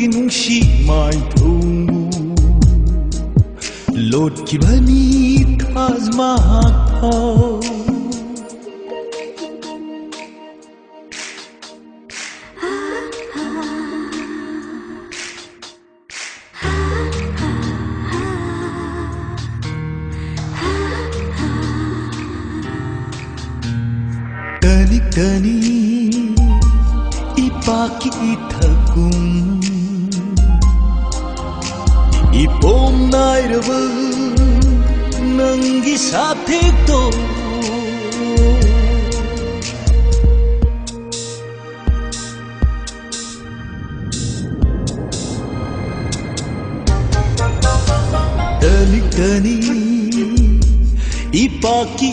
nang ginung si mai thungu lotkhibani thazma thau tani tani ithagum ipom nairava nangi sathik to tani tani ipaki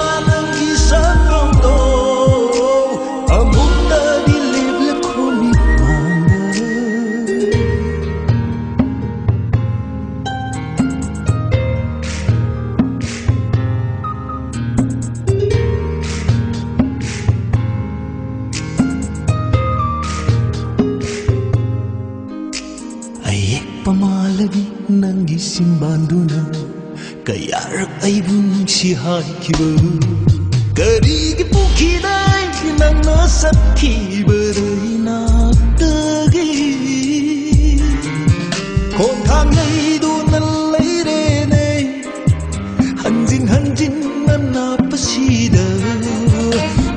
ಲಿಪಮಾಲವಿ ನಂಗೆ ಸಿಂಬಾಂದುನ ಕೈಯಾಳ ಐದು ನಿಮಿಷಿ ಹಾಕಿವರು ಕರಿಗೆ ಪುಖಿದಾಯ್ ನನ್ನ ಸಖಿ ಬರೈ ನಾಟಗೆ ಕೋಂಧಾಂಗೈದು ನಲ್ಲೈರೇನೆ ಹಂಜಿನ್ ಹಂಜಿನ್ ನನ್ನ ಪಶೀದ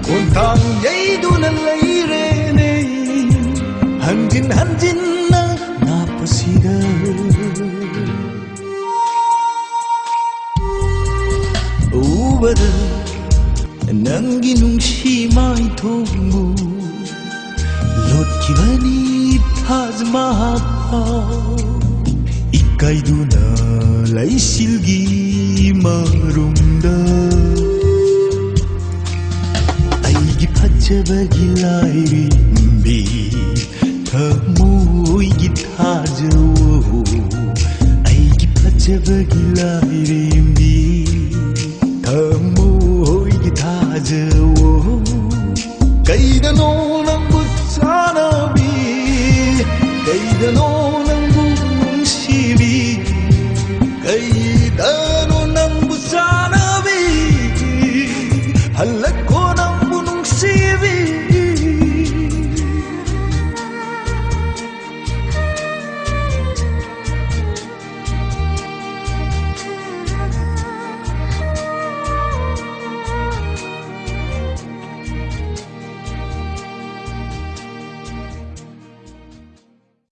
ಕೋಂಧಾಂಗೈದು ನಲ್ಲೈರೇನೆ ಹಂಜಿನ್ cosida. Ubada, nangi nung shi mai tomu. Lot kibani paz mahapa. Ikkai duna lai silgi marumda. Aigi pachabagi lai Hey.